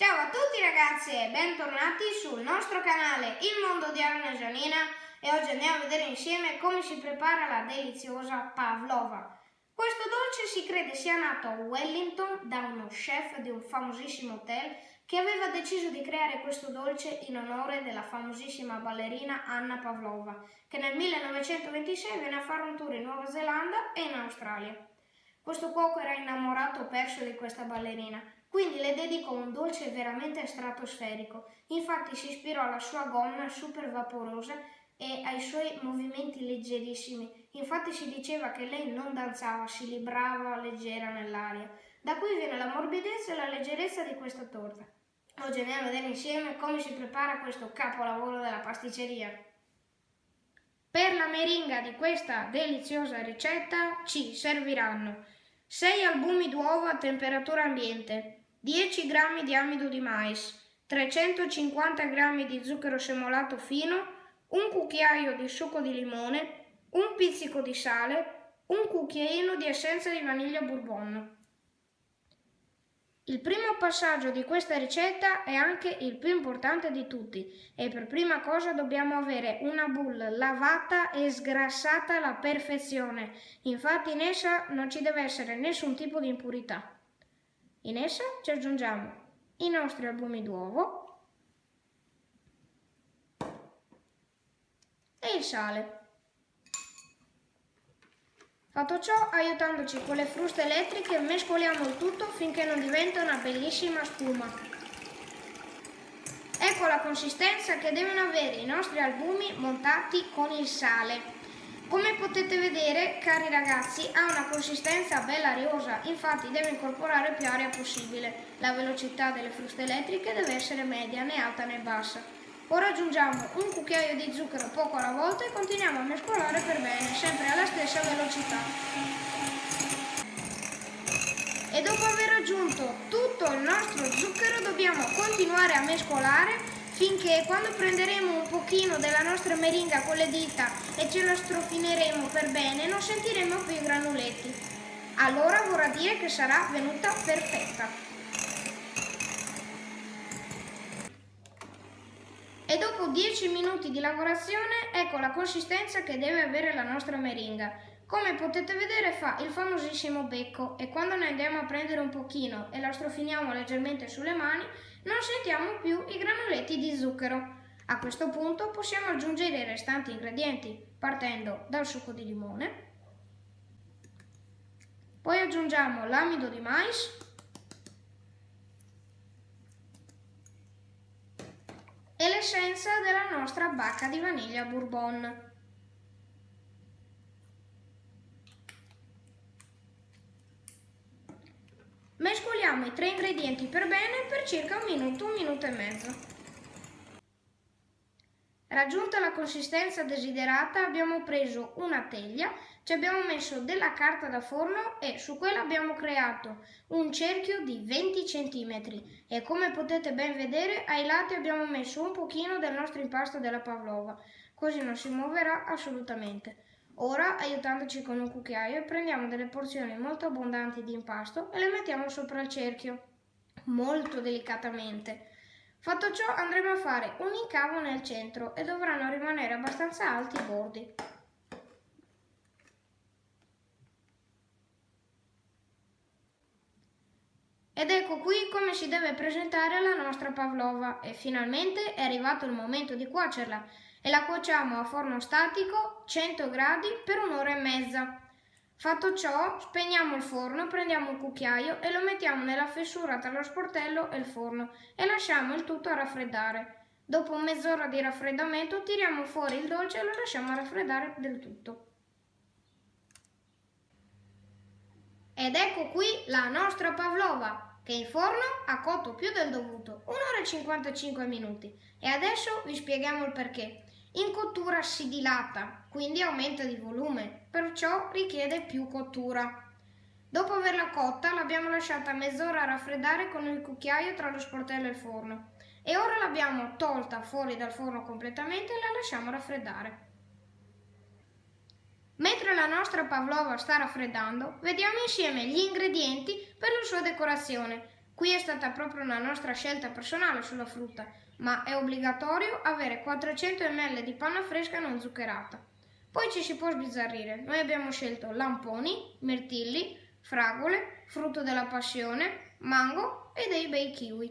Ciao a tutti ragazzi e bentornati sul nostro canale Il Mondo di Arne Gianina e oggi andiamo a vedere insieme come si prepara la deliziosa pavlova. Questo dolce si crede sia nato a Wellington da uno chef di un famosissimo hotel che aveva deciso di creare questo dolce in onore della famosissima ballerina Anna Pavlova che nel 1926 venne a fare un tour in Nuova Zelanda e in Australia. Questo cuoco era innamorato perso di questa ballerina quindi le dedicò un dolce veramente stratosferico. Infatti si ispirò alla sua gonna super vaporosa e ai suoi movimenti leggerissimi. Infatti si diceva che lei non danzava, si librava leggera nell'aria. Da qui viene la morbidezza e la leggerezza di questa torta. Oggi andiamo a vedere insieme come si prepara questo capolavoro della pasticceria. Per la meringa di questa deliziosa ricetta ci serviranno 6 albumi d'uovo a temperatura ambiente, 10 g di amido di mais, 350 g di zucchero semolato fino, un cucchiaio di succo di limone, un pizzico di sale, un cucchiaino di essenza di vaniglia bourbon. Il primo passaggio di questa ricetta è anche il più importante di tutti e per prima cosa dobbiamo avere una boule lavata e sgrassata alla perfezione, infatti in essa non ci deve essere nessun tipo di impurità. In essa ci aggiungiamo i nostri albumi d'uovo e il sale. Fatto ciò, aiutandoci con le fruste elettriche, mescoliamo il tutto finché non diventa una bellissima spuma. Ecco la consistenza che devono avere i nostri albumi montati con il sale. Come potete vedere, cari ragazzi, ha una consistenza bella ariosa, infatti deve incorporare più aria possibile. La velocità delle fruste elettriche deve essere media, né alta né bassa. Ora aggiungiamo un cucchiaio di zucchero poco alla volta e continuiamo a mescolare per bene, sempre alla stessa velocità. E dopo aver aggiunto tutto il nostro zucchero dobbiamo continuare a mescolare finché quando prenderemo un pochino della nostra meringa con le dita e ce la strofineremo per bene non sentiremo più i granuletti. Allora vorrà dire che sarà venuta perfetta. E dopo 10 minuti di lavorazione ecco la consistenza che deve avere la nostra meringa. Come potete vedere fa il famosissimo becco e quando ne andiamo a prendere un pochino e la strofiniamo leggermente sulle mani non sentiamo più i granuletti di zucchero. A questo punto possiamo aggiungere i restanti ingredienti partendo dal succo di limone, poi aggiungiamo l'amido di mais, e l'essenza della nostra bacca di vaniglia bourbon. Mescoliamo i tre ingredienti per bene per circa un minuto, un minuto e mezzo. Raggiunta la consistenza desiderata abbiamo preso una teglia, ci abbiamo messo della carta da forno e su quella abbiamo creato un cerchio di 20 cm e come potete ben vedere ai lati abbiamo messo un pochino del nostro impasto della pavlova, così non si muoverà assolutamente. Ora, aiutandoci con un cucchiaio, prendiamo delle porzioni molto abbondanti di impasto e le mettiamo sopra il cerchio, molto delicatamente. Fatto ciò andremo a fare un incavo nel centro e dovranno rimanere abbastanza alti i bordi. Ed ecco qui come si deve presentare la nostra pavlova e finalmente è arrivato il momento di cuocerla e la cuociamo a forno statico 100 gradi per un'ora e mezza. Fatto ciò, spegniamo il forno, prendiamo un cucchiaio e lo mettiamo nella fessura tra lo sportello e il forno e lasciamo il tutto a raffreddare. Dopo mezz'ora di raffreddamento tiriamo fuori il dolce e lo lasciamo raffreddare del tutto. Ed ecco qui la nostra pavlova, che in forno ha cotto più del dovuto, 1 ora e 55 minuti. E adesso vi spieghiamo il perché. In cottura si dilata, quindi aumenta di volume, perciò richiede più cottura. Dopo averla cotta l'abbiamo lasciata mezz'ora a raffreddare con il cucchiaio tra lo sportello e il forno e ora l'abbiamo tolta fuori dal forno completamente e la lasciamo raffreddare. Mentre la nostra pavlova sta raffreddando, vediamo insieme gli ingredienti per la sua decorazione. Qui è stata proprio una nostra scelta personale sulla frutta, ma è obbligatorio avere 400 ml di panna fresca non zuccherata. Poi ci si può sbizzarrire. Noi abbiamo scelto lamponi, mirtilli, fragole, frutto della passione, mango e dei bei kiwi.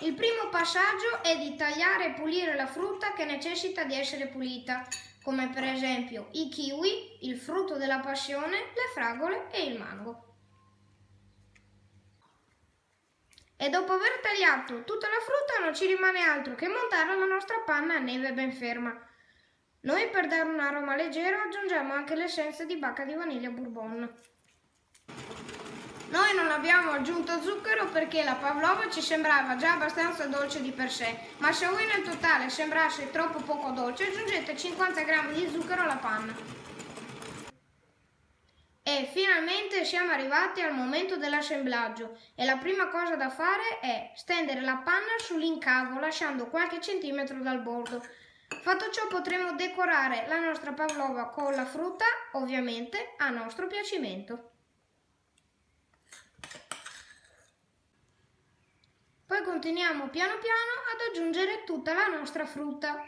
Il primo passaggio è di tagliare e pulire la frutta che necessita di essere pulita, come per esempio i kiwi, il frutto della passione, le fragole e il mango. E dopo aver tagliato tutta la frutta non ci rimane altro che montare la nostra panna a neve ben ferma. Noi per dare un aroma leggero aggiungiamo anche l'essenza di bacca di vaniglia bourbon. Noi non abbiamo aggiunto zucchero perché la pavlova ci sembrava già abbastanza dolce di per sé, ma se voi nel totale sembrasse troppo poco dolce aggiungete 50 g di zucchero alla panna. Finalmente siamo arrivati al momento dell'assemblaggio e la prima cosa da fare è stendere la panna sull'incavo lasciando qualche centimetro dal bordo. Fatto ciò potremo decorare la nostra pavlova con la frutta, ovviamente a nostro piacimento. Poi continuiamo piano piano ad aggiungere tutta la nostra frutta.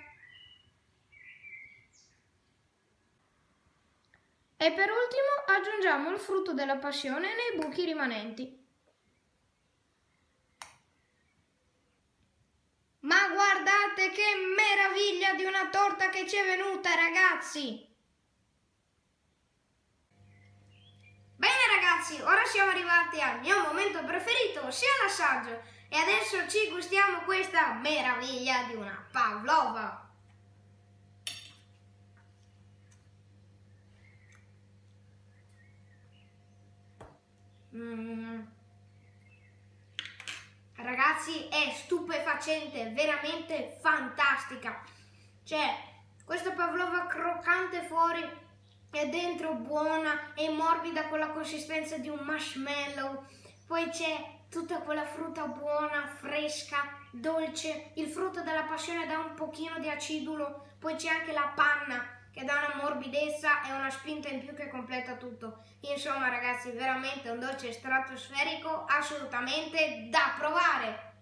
E per ultimo aggiungiamo il frutto della passione nei buchi rimanenti. Ma guardate che meraviglia di una torta che ci è venuta ragazzi! Bene ragazzi, ora siamo arrivati al mio momento preferito, sia l'assaggio. E adesso ci gustiamo questa meraviglia di una pavlova. Mm. Ragazzi è stupefacente, veramente fantastica. Cioè, questa pavlova croccante fuori e dentro buona e morbida con la consistenza di un marshmallow. Poi c'è tutta quella frutta buona, fresca, dolce. Il frutto della passione dà un pochino di acidulo, poi c'è anche la panna che dà una morbidezza e una spinta in più che completa tutto. Insomma ragazzi, veramente un dolce stratosferico assolutamente da provare.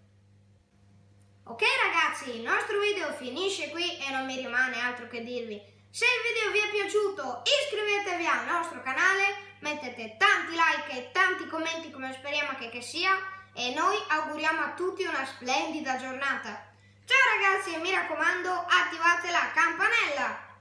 Ok ragazzi, il nostro video finisce qui e non mi rimane altro che dirvi. Se il video vi è piaciuto iscrivetevi al nostro canale mettete tanti like e tanti commenti come speriamo che, che sia e noi auguriamo a tutti una splendida giornata. Ciao ragazzi e mi raccomando attivate la campanella!